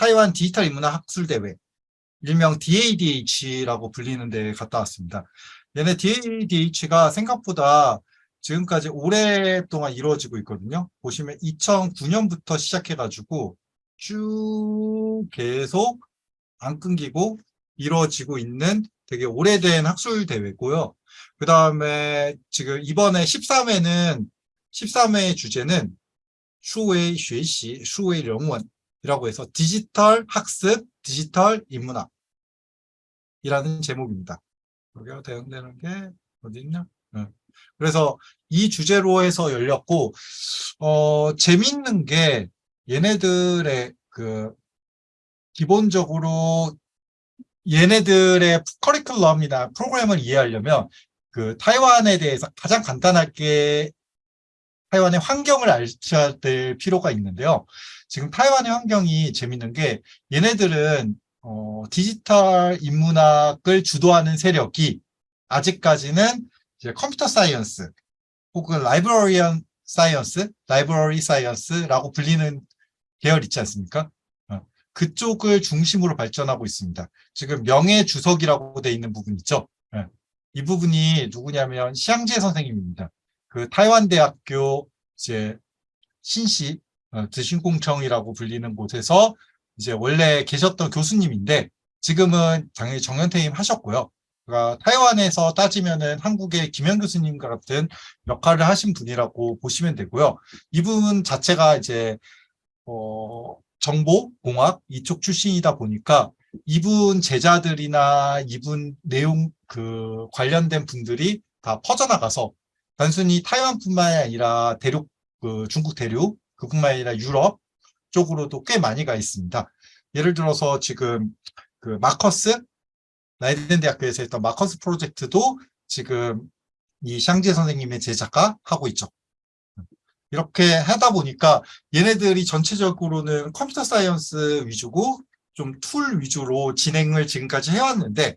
타이완 디지털 인문학 학술 대회 일명 DADH라고 불리는 데 갔다 왔습니다. 얘네 DADH가 생각보다 지금까지 오랫동안 이루어지고 있거든요. 보시면 2009년부터 시작해가지고 쭉 계속 안 끊기고 이루어지고 있는 되게 오래된 학술 대회고요. 그 다음에 지금 이번에 13회는 13회의 주제는 수웨이 学习, 수웨이 영원 이라고 해서 디지털 학습, 디지털 인문학 이라는 제목입니다. 여기가 대응되는 게 어디 있냐? 네. 그래서 이 주제로 해서 열렸고 어 재밌는 게 얘네들의 그 기본적으로 얘네들의 커리큘럼이나 프로그램을 이해하려면 그 타이완에 대해서 가장 간단하게 타이완의 환경을 아셔야 될 필요가 있는데요. 지금 타이완의 환경이 재밌는 게 얘네들은 어, 디지털 인문학을 주도하는 세력이 아직까지는 이제 컴퓨터 science 혹은 librarian science, library science라고 불리는 계열 있지 않습니까? 어, 그쪽을 중심으로 발전하고 있습니다. 지금 명예주석이라고 돼 있는 부분 있죠? 네. 이 부분이 누구냐면 시향재 선생님입니다. 그 타이완 대학교 이제 신시 어, 드신공청이라고 불리는 곳에서 이제 원래 계셨던 교수님인데 지금은 당연히 정년퇴임 하셨고요. 그러니까 타이완에서 따지면은 한국의 김현 교수님과 같은 역할을 하신 분이라고 보시면 되고요. 이분 자체가 이제 어, 정보 공학 이쪽 출신이다 보니까 이분 제자들이나 이분 내용 그 관련된 분들이 다 퍼져나가서 단순히 타이완뿐만 아니라 대륙 그 중국 대륙 그뿐만 아니라 유럽 쪽으로도 꽤 많이 가 있습니다. 예를 들어서 지금 그 마커스 라이덴 대학교에서 했던 마커스 프로젝트도 지금 이 샹지 선생님의 제자가 하고 있죠. 이렇게 하다 보니까 얘네들이 전체적으로는 컴퓨터 science 위주고 좀 tool 위주로 진행을 지금까지 해왔는데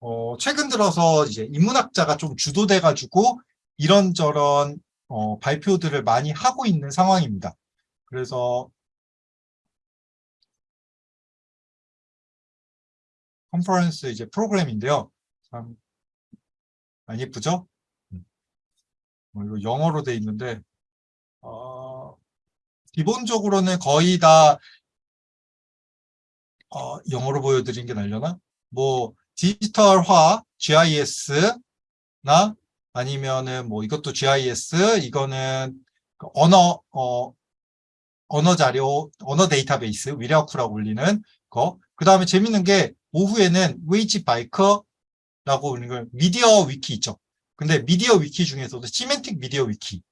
어, 최근 들어서 이제 인문학자가 좀 주도돼 가지고 이런저런 어, 발표들을 많이 하고 있는 상황입니다. 그래서 컨퍼런스 이제 프로그램인데요. 참 많이 예쁘죠? 음. 뭐 이거 영어로 돼 있는데 어, 기본적으로는 거의 다 어, 영어로 보여드린 게 날려나? 뭐 디지털화, GIS나 아니면은 뭐 이것도 GIS, 이거는 그 언어 어, 언어 자료, 언어 데이터베이스, 語料庫라고 불리는 거. 그 다음에 재밌는 게 오후에는 維基百科라고 불리는 걸 MediaWiki 있죠. 근데 MediaWiki 중에서도 Semantic MediaWiki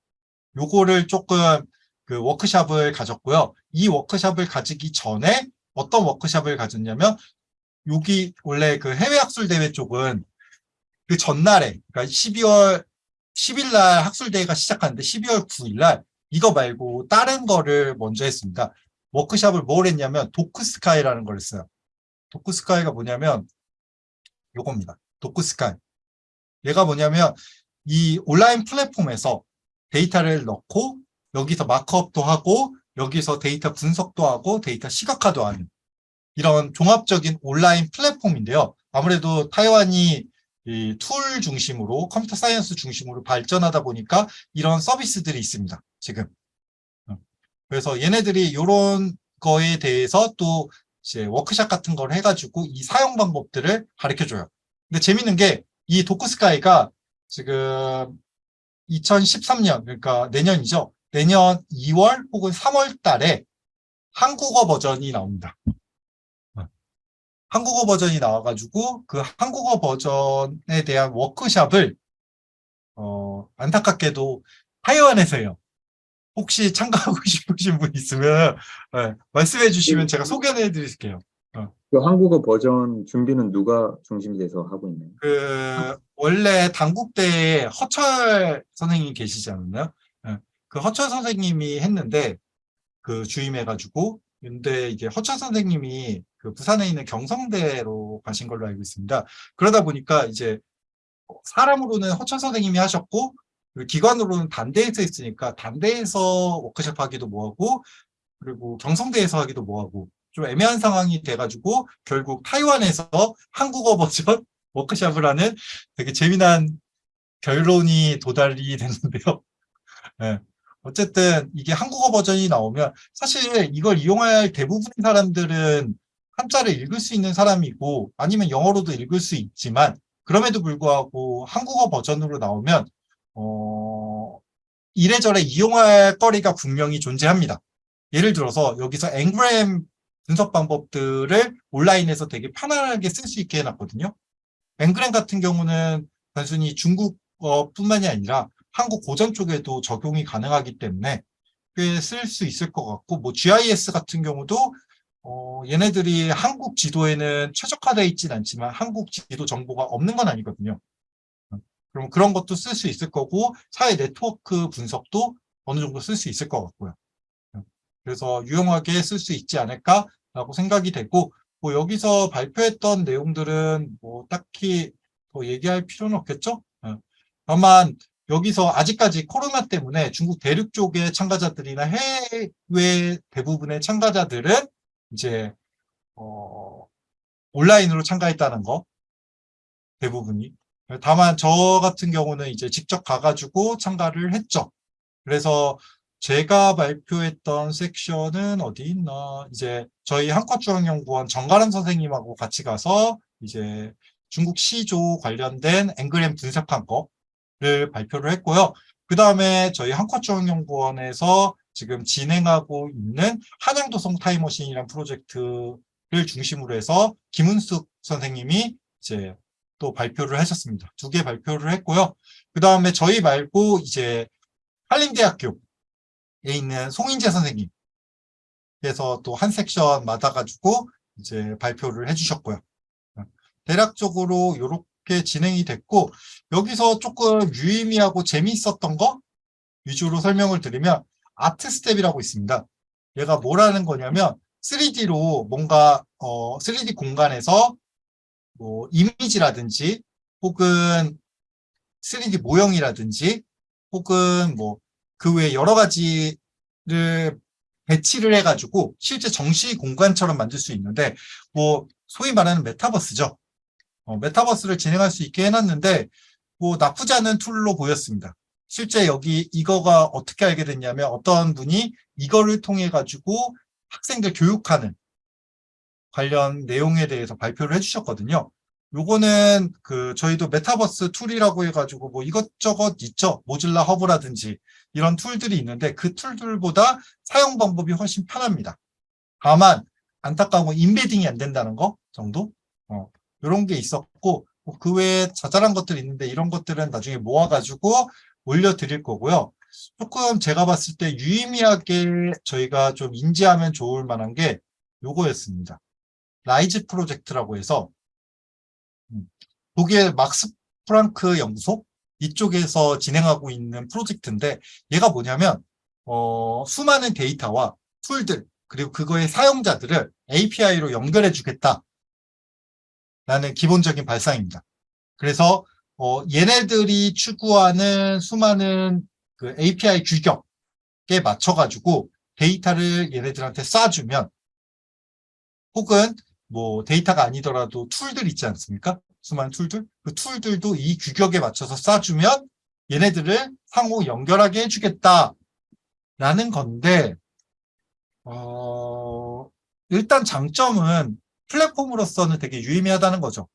요거를 조금 그 워크샵을 가졌고요. 이 워크샵을 가지기 전에 어떤 워크샵을 가졌냐면 여기 원래 그 해외 학술 대회 쪽은 그 전날에 그러니까 12월 10일 날 학술대회가 시작하는데 12월 9일 날 이거 말고 다른 거를 먼저 했습니다. 워크샵을 뭘 했냐면 DocuSky라는 걸 했어요. DocuSky가 뭐냐면 요겁니다. DocuSky. 얘가 뭐냐면 이 온라인 플랫폼에서 데이터를 넣고 여기서 markup도 하고 여기서 데이터 분석도 하고 데이터 시각화도 하는 이런 종합적인 온라인 플랫폼인데요. 아무래도 타이완이 tool 중심으로 컴퓨터 science 중심으로 발전하다 보니까 이런 서비스들이 있습니다. 지금. 어. 그래서 얘네들이 이런 거에 대해서 또 이제 워크샵 같은 걸 해가지고 이 사용 방법들을 가르쳐줘요. 근데 재밌는 게 이 도크스카이가 지금 2013년 그러니까 내년이죠. 내년 2월 혹은 3월 달에 한국어 버전이 나옵니다. 한국어 버전이 나와가지고 그 한국어 버전에 대한 워크샵을 어, 안타깝게도 타이완에서 해요. 혹시 참가하고 싶으신 분 있으면 네, 말씀해 주시면 제가 소개해 드릴게요. 어. 그 한국어 버전 준비는 누가 중심이 돼서 하고 있나요? 그 원래 당국대에 허철 선생님이 계시지 않았나요? 네. 그 허철 선생님이 했는데 그 주임해가지고 근데 이게 허철 선생님이 그 부산에 있는 경성대로 가신 걸로 알고 있습니다. 그러다 보니까 이제 사람으로는 허철 선생님이 하셨고 기관으로는 단대에서 있으니까 단대에서 워크숍 하기도 뭐하고 그리고 경성대에서 하기도 뭐하고 좀 애매한 상황이 돼가지고 결국 타이완에서 한국어 버전 워크샵을 하는 되게 재미난 결론이 도달이 됐는데요. 네. 어쨌든 이게 한국어 버전이 나오면 사실 이걸 이용할 대부분의 사람들은 한자를 읽을 수 있는 사람이고 아니면 영어로도 읽을 수 있지만 그럼에도 불구하고 한국어 버전으로 나오면 어, 이래저래 이용할 거리가 분명히 존재합니다. 예를 들어서 여기서 앵그램 분석 방법들을 온라인에서 되게 편안하게 쓸 수 있게 해놨거든요. 앵그램 같은 경우는 단순히 중국어뿐만이 아니라 한국 고전 쪽에도 적용이 가능하기 때문에 꽤 쓸 수 있을 것 같고 뭐 GIS 같은 경우도 어, 얘네들이 한국 지도에는 최적화되어 있지는 않지만 한국 지도 정보가 없는 건 아니거든요. 그럼 그런 것도 쓸 수 있을 거고 사회 네트워크 분석도 어느 정도 쓸 수 있을 것 같고요. 그래서 유용하게 쓸 수 있지 않을까라고 생각이 되고 뭐 여기서 발표했던 내용들은 뭐 딱히 더 얘기할 필요는 없겠죠? 예. 다만 여기서 아직까지 코로나 때문에 중국 대륙 쪽의 참가자들이나 해외 대부분의 참가자들은 이제 어, 온라인으로 참가했다는 거 대부분이 다만 저 같은 경우는 이제 직접 가가지고 참가를 했죠. 그래서 제가 발표했던 섹션은 어디 있나 이제 저희 한국중앙연구원 정가람 선생님하고 같이 가서 이제 중국 시조 관련된 앵그램 분석한 거를 발표를 했고요. 그 다음에 저희 한국중앙연구원에서 지금 진행하고 있는 한양도성 타임머신이라는 프로젝트를 중심으로 해서 김은숙 선생님이 이제 또 발표를 하셨습니다. 두 개 발표를 했고요. 그 다음에 저희 말고 이제 한림대학교에 있는 송인재 선생님 그래서 또 한 섹션 맡아가지고 이제 발표를 해주셨고요. 대략적으로 이렇게 진행이 됐고 여기서 조금 유의미하고 재미있었던 거 위주로 설명을 드리면 Artsteps이라고 있습니다. 얘가 뭐라는 거냐면 3D로 뭔가 어, 3D 공간에서 뭐 이미지라든지 혹은 3D 모형이라든지 혹은 뭐 그 외에 여러 가지를 배치를 해가지고 실제 전시 공간처럼 만들 수 있는데 뭐 소위 말하는 메타버스죠. 어, 메타버스를 진행할 수 있게 해놨는데 뭐 나쁘지 않은 tool로 보였습니다. 실제 여기 이거가 어떻게 알게 됐냐면 어떤 분이 이거를 통해 가지고 학생들 교육하는 관련 내용에 대해서 발표를 해주셨거든요. 요거는 그 저희도 메타버스 tool이라고 해가지고 뭐 이것저것 있죠. Mozilla Hubs라든지 이런 tool들이 있는데 그 tool들보다 사용 방법이 훨씬 편합니다. 다만 안타까운 건 embedding이 안 된다는 거 정도? 어, 이런 게 있었고 그 외에 자잘한 것들이 있는데 이런 것들은 나중에 모아가지고 올려드릴 거고요. 조금 제가 봤을 때 유의미하게 저희가 좀 인지하면 좋을 만한 게 요거였습니다. RISE 프로젝트라고 해서 음, 독일 막스 프랑크 연구소 이쪽에서 진행하고 있는 프로젝트인데 얘가 뭐냐면 어, 수많은 데이터와 툴들 그리고 그거의 사용자들을 API로 연결해 주겠다 라는 기본적인 발상입니다. 그래서 어, 얘네들이 추구하는 수많은 그 API 규격에 맞춰가지고 데이터를 얘네들한테 쏴주면 혹은 뭐 데이터가 아니더라도 tool들 있지 않습니까? 수많은 tool들? 그 tool들도 이 규격에 맞춰서 쏴주면 얘네들을 상호 연결하게 해주겠다 라는 건데 어, 일단 장점은 플랫폼으로서는 되게 유의미하다는 거죠.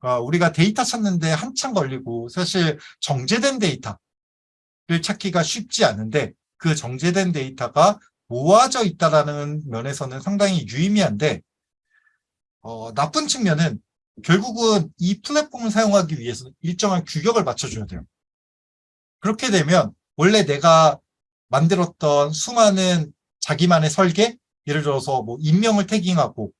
그러니까 우리가 데이터 찾는데 한참 걸리고 사실 정제된 데이터를 찾기가 쉽지 않은데 그 정제된 데이터가 모아져 있다는 면에서는 상당히 유의미한데 어, 나쁜 측면은 결국은 이 플랫폼을 사용하기 위해서 일정한 규격을 맞춰줘야 돼요. 그렇게 되면 원래 내가 만들었던 수많은 자기만의 설계 예를 들어서 뭐 인명을 태깅하고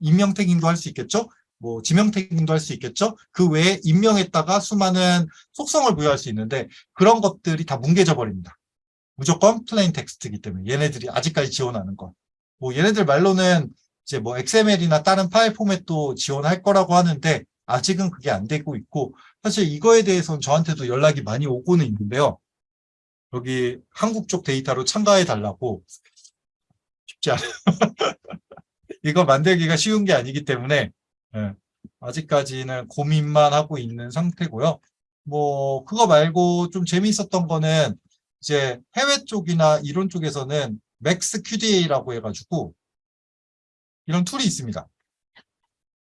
인명 태깅도 할 수 있겠죠 뭐 지명 태깅도 할 수 있겠죠 그 외에 인명에다가 수많은 속성을 부여할 수 있는데 그런 것들이 다 뭉개져 버립니다 무조건 plain text이기 때문에 얘네들이 아직까지 지원하는 거 뭐 얘네들 말로는 이제 뭐 XML이나 다른 파일 포맷도 지원할 거라고 하는데 아직은 그게 안 되고 있고 사실 이거에 대해서는 저한테도 연락이 많이 오고는 있는데요. 여기 한국 쪽 데이터로 참가해 달라고 쉽지 않아요. 이거 만들기가 쉬운 게 아니기 때문에 예, 아직까지는 고민만 하고 있는 상태고요. 뭐 그거 말고 좀 재미있었던 거는 이제 해외 쪽이나 이론 쪽에서는 MAXQDA라고 해가지고 이런 툴이 있습니다.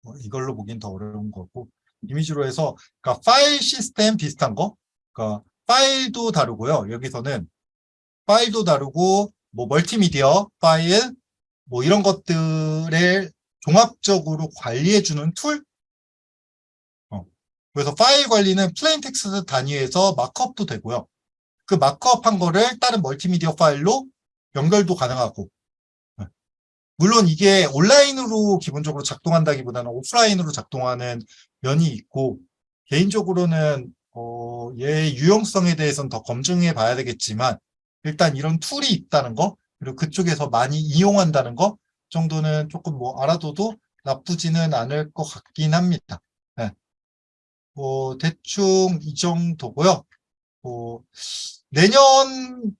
뭐 이걸로 보긴 더 어려운 거고 이미지로 해서 그러니까 파일 시스템 비슷한 거 그러니까 파일도 다루고요. 여기서는 파일도 다루고 뭐 멀티미디어 파일 뭐 이런 것들을 종합적으로 관리해주는 툴 어. 그래서 파일 관리는 plain text 단위에서 markup도 되고요. 그 markup한 거를 다른 멀티미디어 파일로 연결도 가능하고 네. 물론 이게 온라인으로 기본적으로 작동한다기보다는 오프라인으로 작동하는 면이 있고 개인적으로는 어, 얘의 유용성에 대해서는 더 검증해 봐야 되겠지만 일단 이런 툴이 있다는 거 그리고 그쪽에서 많이 이용한다는 거 정도는 조금 뭐 알아둬도 나쁘지는 않을 것 같긴 합니다. 네. 뭐 대충 이 정도고요. 뭐 내년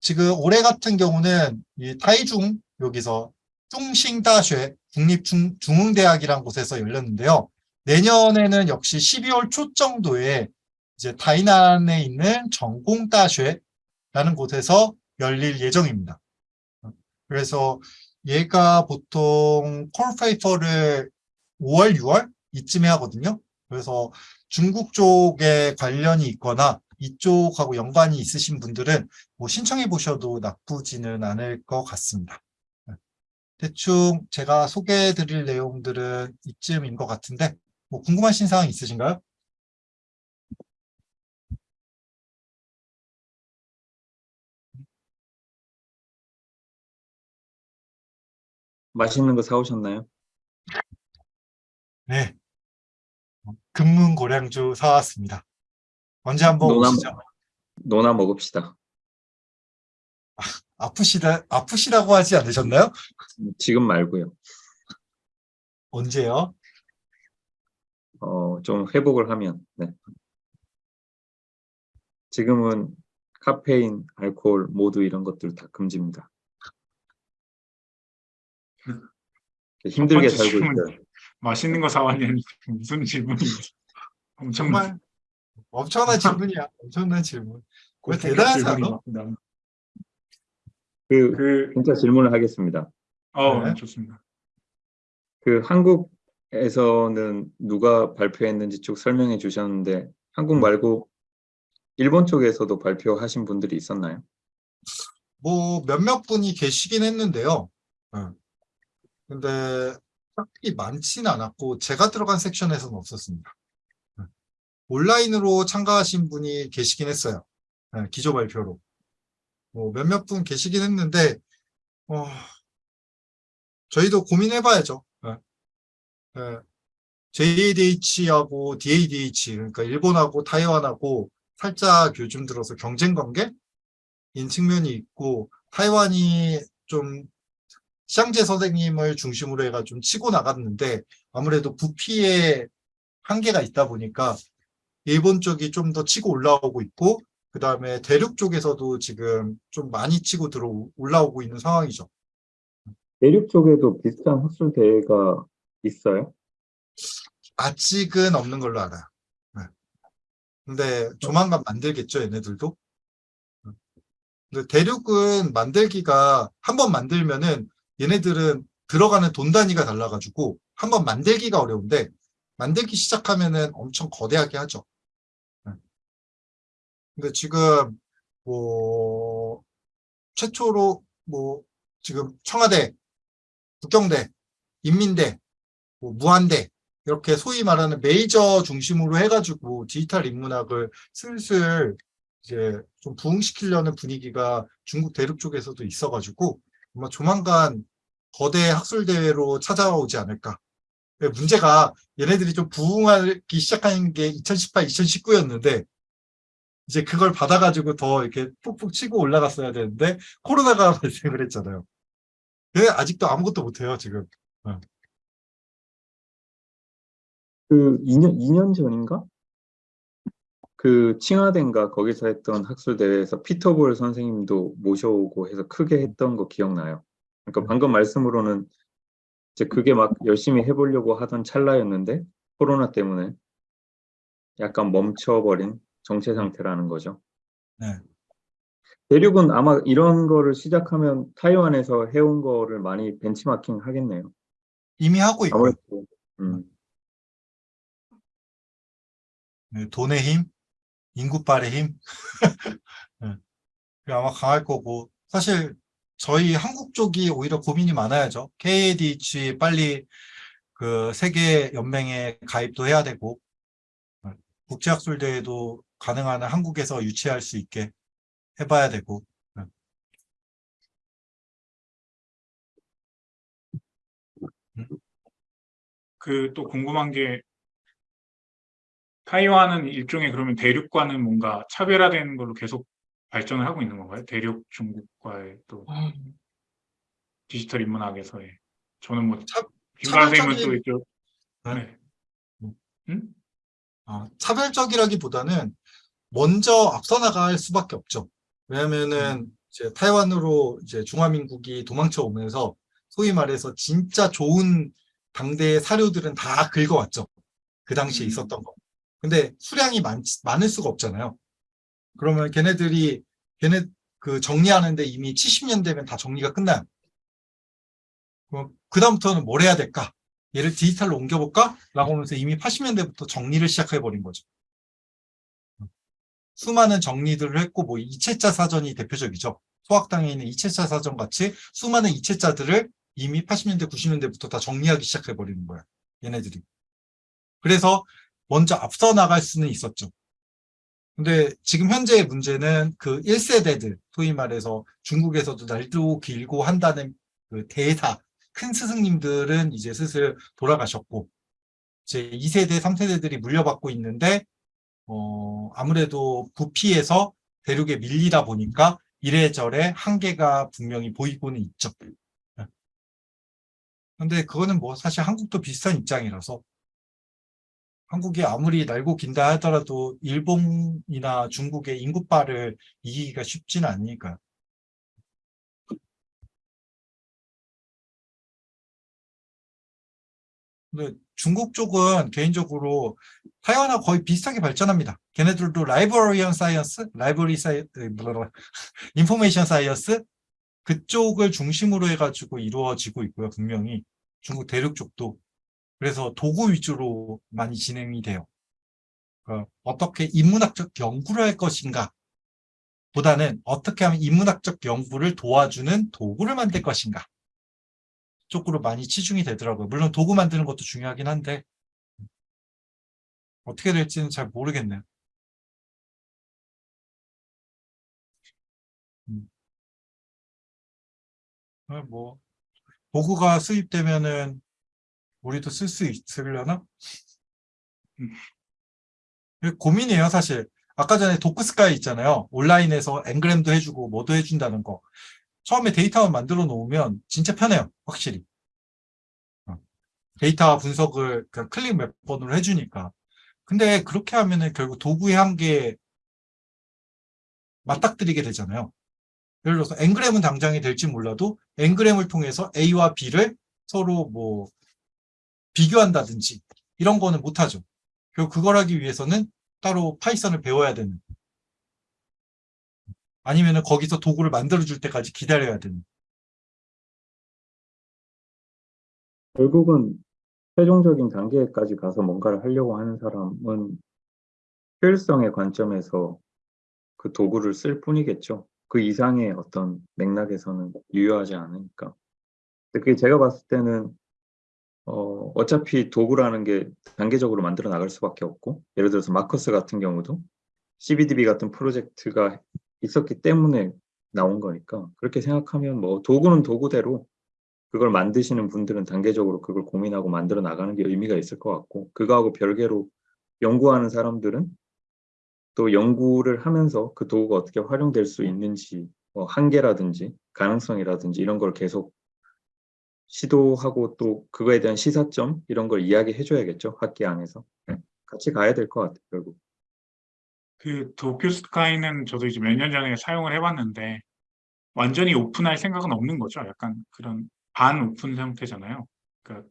지금 올해 같은 경우는 이 타이중 여기서 뚱싱다쉐 국립중흥대학이라는 곳에서 열렸는데요. 내년에는 역시 12월 초 정도에 이제 다이난에 있는 전공다쉐라는 곳에서 열릴 예정입니다. 그래서 얘가 보통 콜페이퍼를 5월, 6월 이쯤에 하거든요. 그래서 중국 쪽에 관련이 있거나 이쪽하고 연관이 있으신 분들은 뭐 신청해 보셔도 나쁘지는 않을 것 같습니다. 대충 제가 소개해 드릴 내용들은 이쯤인 것 같은데 뭐 궁금하신 사항 있으신가요? 맛있는 거 사오셨나요? 네. 금문 고량주 사왔습니다. 언제 한번 노남- 오시죠? 노나 먹읍시다. 아프시다, 아프시다고 하지 않으셨나요? 지금 말고요. 언제요? 어, 좀 회복을 하면. 네. 지금은 카페인, 알코올 모두 이런 것들 다 금지입니다. 힘들게 첫 번째 살고. 있어요. 맛있는 거 사왔냐니 무슨 질문이지? 엄청 정말 엄청난 질문이야. 엄청난 질문. 질문이 않아? 많습니다. 그 그, 진짜 질문을 하겠습니다. 어, 네. 좋습니다. 그 한국에서는 누가 발표했는지 쭉 설명해 주셨는데 한국 음. 말고 일본 쪽에서도 발표하신 분들이 있었나요? 뭐 몇몇 분이 계시긴 했는데요. 응. 근데 딱히 많지는 않았고 제가 들어간 섹션에서는 없었습니다. 응. 온라인으로 참가하신 분이 계시긴 했어요. 응, 기조 발표로. 뭐 몇몇 분 계시긴 했는데 어, 저희도 고민해봐야죠. JADH하고 DADH 그러니까 일본하고 타이완하고 살짝 요즘 들어서 경쟁 관계 인 측면이 있고 타이완이 좀 샹제 선생님을 중심으로 해가 좀 치고 나갔는데 아무래도 부피에 한계가 있다 보니까 일본 쪽이 좀 더 치고 올라오고 있고 그 다음에 대륙 쪽에서도 지금 좀 많이 치고 들어 올라오고 있는 상황이죠. 대륙 쪽에도 비슷한 학술 대회가 있어요? 아직은 없는 걸로 알아요. 네. 근데 조만간 만들겠죠, 얘네들도. 근데 대륙은 만들기가 한 번 만들면은 얘네들은 들어가는 돈 단위가 달라가지고 한번 만들기가 어려운데 만들기 시작하면은 엄청 거대하게 하죠. 네. 근데 지금 뭐 최초로 뭐 지금 청와대, 국경대, 인민대, 뭐 무한대 이렇게 소위 말하는 메이저 중심으로 해가지고 디지털 인문학을 슬슬 이제 좀 부흥시키려는 분위기가 중국 대륙 쪽에서도 있어가지고 아마 조만간 거대 학술대회로 찾아오지 않을까. 근데 문제가 얘네들이 좀 부흥하기 시작한 게 2018, 2019였는데 이제 그걸 받아가지고 더 이렇게 푹푹 치고 올라갔어야 되는데 코로나가 발생을 했잖아요. 근데 아직도 아무것도 못해요 지금. 그 2년, 2년 전인가? 그 칭화대인가 거기서 했던 학술 대회에서 피터볼 선생님도 모셔오고 해서 크게 했던 거 기억나요. 그러니까 방금 말씀으로는 이제 그게 막 열심히 해보려고 하던 찰나였는데 코로나 때문에 약간 멈춰버린 정체 상태라는 거죠. 네. 대륙은 아마 이런 거를 시작하면 타이완에서 해온 거를 많이 벤치마킹 하겠네요. 이미 하고 있고요. 아무래도 음, 네, 돈의 힘, 인구빨의 힘. 네. 아마 강할 거고 사실 저희 한국 쪽이 오히려 고민이 많아야죠. KADH 빨리 그 세계 연맹에 가입도 해야 되고 네, 국제학술 대회도 가능한 한 한국에서 유치할 수 있게 해봐야 되고 네. 그또 궁금한 게 타이완은 일종의 그러면 대륙과는 뭔가 차별화되는 걸로 계속 발전을 하고 있는 건가요? 대륙 중국과의 또 디지털 인문학에서의 저는 뭐 차- 김관 선생님은 또 이쪽 네. 네. 음? 어, 차별적이라기보다는 먼저 앞서 나갈 수밖에 없죠. 왜냐면은 이제 타이완으로 이제 중화민국이 도망쳐 오면서 소위 말해서 진짜 좋은 당대의 사료들은 다 긁어왔죠. 그 당시에 음. 있었던 거. 근데 수량이 많, 많을 수가 없잖아요. 그러면 걔네들이 걔네 그 정리하는데 이미 70년 되면 다 정리가 끝나요. 그럼 그다음부터는 뭘 해야 될까? 얘를 디지털로 옮겨볼까? 라고 하면서 이미 80년대부터 정리를 시작해버린 거죠. 수많은 정리들을 했고, 뭐, 이체자 사전이 대표적이죠. 소학당에 있는 이체자 사전 같이 수많은 이체자들을 이미 80년대, 90년대부터 다 정리하기 시작해버리는 거야. 얘네들이. 그래서 먼저 앞서 나갈 수는 있었죠. 근데 지금 현재의 문제는 그 1세대들, 소위 말해서 중국에서도 날도 길고 한다는 그 대사, 큰 스승님들은 이제 슬슬 돌아가셨고 이제 2세대, 3세대들이 물려받고 있는데 어, 아무래도 부피에서 대륙에 밀리다 보니까 이래저래 한계가 분명히 보이고는 있죠. 예. 근데 그거는 뭐 사실 한국도 비슷한 입장이라서 한국이 아무리 날고 긴다 하더라도 일본이나 중국의 인구파를 이기기가 쉽지는 않으니까요. 근데 중국 쪽은 개인적으로 타이완하고 거의 비슷하게 발전합니다. 걔네들도 librarian science, library sci, information science 그쪽을 중심으로 해가지고 이루어지고 있고요. 분명히 중국 대륙 쪽도 그래서 도구 위주로 많이 진행이 돼요. 그러니까 어떻게 인문학적 연구를 할 것인가 보다는 어떻게 하면 인문학적 연구를 도와주는 도구를 만들 것인가 쪽으로 많이 치중이 되더라고요. 물론 도구 만드는 것도 중요하긴 한데 어떻게 될지는 잘 모르겠네요. 음. 아, 뭐 도구가 수입되면은 우리도 쓸 수 있으려나? 음. 고민이에요, 사실. 아까 전에 도크스카이 있잖아요. 온라인에서 앵그램도 해주고 뭐도 해준다는 거. 처음에 데이터만 만들어 놓으면 진짜 편해요, 확실히. 어. 데이터 분석을 그냥 클릭 몇 번으로 해주니까. 근데 그렇게 하면은 결국 도구의 한계에 맞닥뜨리게 되잖아요. 예를 들어서 앵그램은 당장이 될지 몰라도 앵그램을 통해서 A와 B를 서로 뭐 비교한다든지 이런 거는 못하죠. 결국 그걸 하기 위해서는 따로 파이썬을 배워야 되는 아니면은 거기서 도구를 만들어 줄 때까지 기다려야 되는 결국은 최종적인 단계까지 가서 뭔가를 하려고 하는 사람은 효율성의 관점에서 그 도구를 쓸 뿐이겠죠. 그 이상의 어떤 맥락에서는 유효하지 않으니까. 그게 제가 봤을 때는 어, 어차피 도구라는 게 단계적으로 만들어 나갈 수밖에 없고 예를 들어서 마커스 같은 경우도 CBDB 같은 프로젝트가 있었기 때문에 나온 거니까 그렇게 생각하면 뭐 도구는 도구대로 그걸 만드시는 분들은 단계적으로 그걸 고민하고 만들어 나가는 게 의미가 있을 것 같고 그거하고 별개로 연구하는 사람들은 또 연구를 하면서 그 도구가 어떻게 활용될 수 있는지 뭐 한계라든지 가능성이라든지 이런 걸 계속 시도하고 또 그거에 대한 시사점 이런 걸 이야기해 줘야겠죠 학기 안에서 네. 같이 가야 될 것 같아요 결국 그 도쿄스카이는 저도 이제 몇 년 전에 사용을 해봤는데 완전히 오픈할 생각은 없는 거죠. 약간 그런 반 오픈 상태잖아요. 그러니까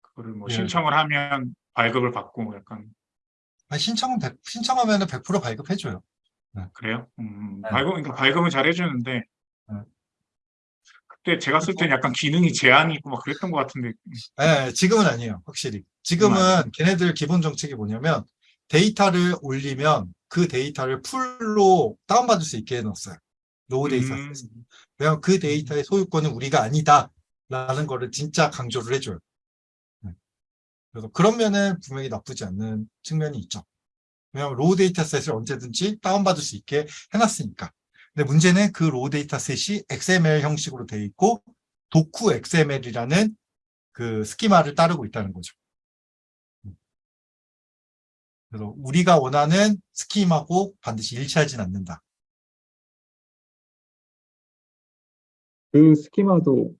그거를 뭐 예. 신청을 하면 발급을 받고 약간 아니, 신청은 100, 신청하면 100% 발급해줘요. 그래요? 음, 네. 발급, 그러니까 발급은 잘 해주는데 네. 그때 제가 쓸 때는 약간 기능이 제한이 있고 막 그랬던 것 같은데 예, 지금은 아니에요. 확실히. 지금은 걔네들 기본 정책이 뭐냐면 데이터를 올리면 그 데이터를 풀로 다운받을 수 있게 해놓았어요. raw data. 음, 왜냐면 그 데이터의 소유권은 우리가 아니다. 라는 거를 진짜 강조를 해줘요. 네. 그래서 그런 면은 분명히 나쁘지 않는 측면이 있죠. 왜냐하면 raw dataset을 언제든지 다운받을 수 있게 해놨으니까. 근데 문제는 그 raw dataset이 XML 형식으로 되어 있고 DocuXML이라는 그 schema를 따르고 있다는 거죠. 음. 그래서 우리가 원하는 schema고 반드시 일치하진 않는다. 그 스키마도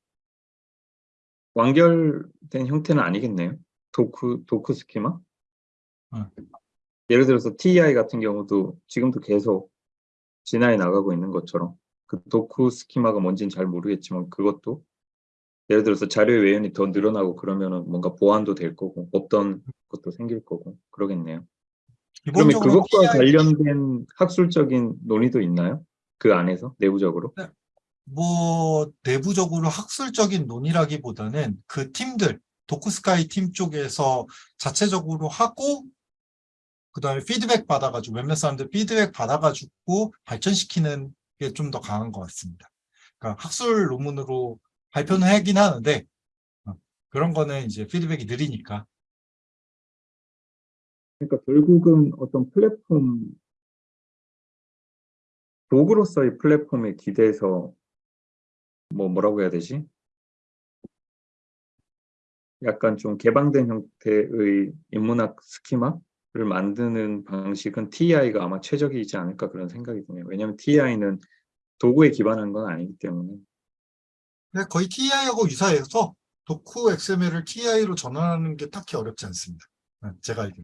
완결된 형태는 아니겠네요. 도크 도크 스키마? 어. 예를 들어서 TI 같은 경우도 지금도 계속 진화해 나가고 있는 것처럼 그 도크 스키마가 뭔지는 잘 모르겠지만 그것도 예를 들어서 자료의 외연이 더 늘어나고 그러면은 뭔가 보완도 될 거고 없던 것도 생길 거고 그러겠네요. 그러면 그것과 TI 관련된 학술적인 논의도 있나요? 그 안에서 내부적으로? 뭐 내부적으로 학술적인 논의라기보다는 그 팀들 도쿠스카이 팀 쪽에서 자체적으로 하고 그 다음에 피드백 받아가지고 몇몇 사람들 피드백 받아가지고 발전시키는 게 좀 더 강한 것 같습니다. 그러니까 학술 논문으로 발표는 하긴 하는데 어, 그런 거는 이제 피드백이 느리니까 그러니까 결국은 어떤 플랫폼 도구로서의 플랫폼에 기대서 뭐 뭐라고 해야 되지? 약간 좀 개방된 형태의 인문학 스키마 를 만드는 방식은 TI가 아마 최적이지 않을까 그런 생각이 드네요. 왜냐하면 TI는 도구에 기반한 건 아니기 때문에 근데 거의 TI하고 유사해서 도쿠 XML을 TI로 전환하는 게 딱히 어렵지 않습니다. 네, 제가 알기로.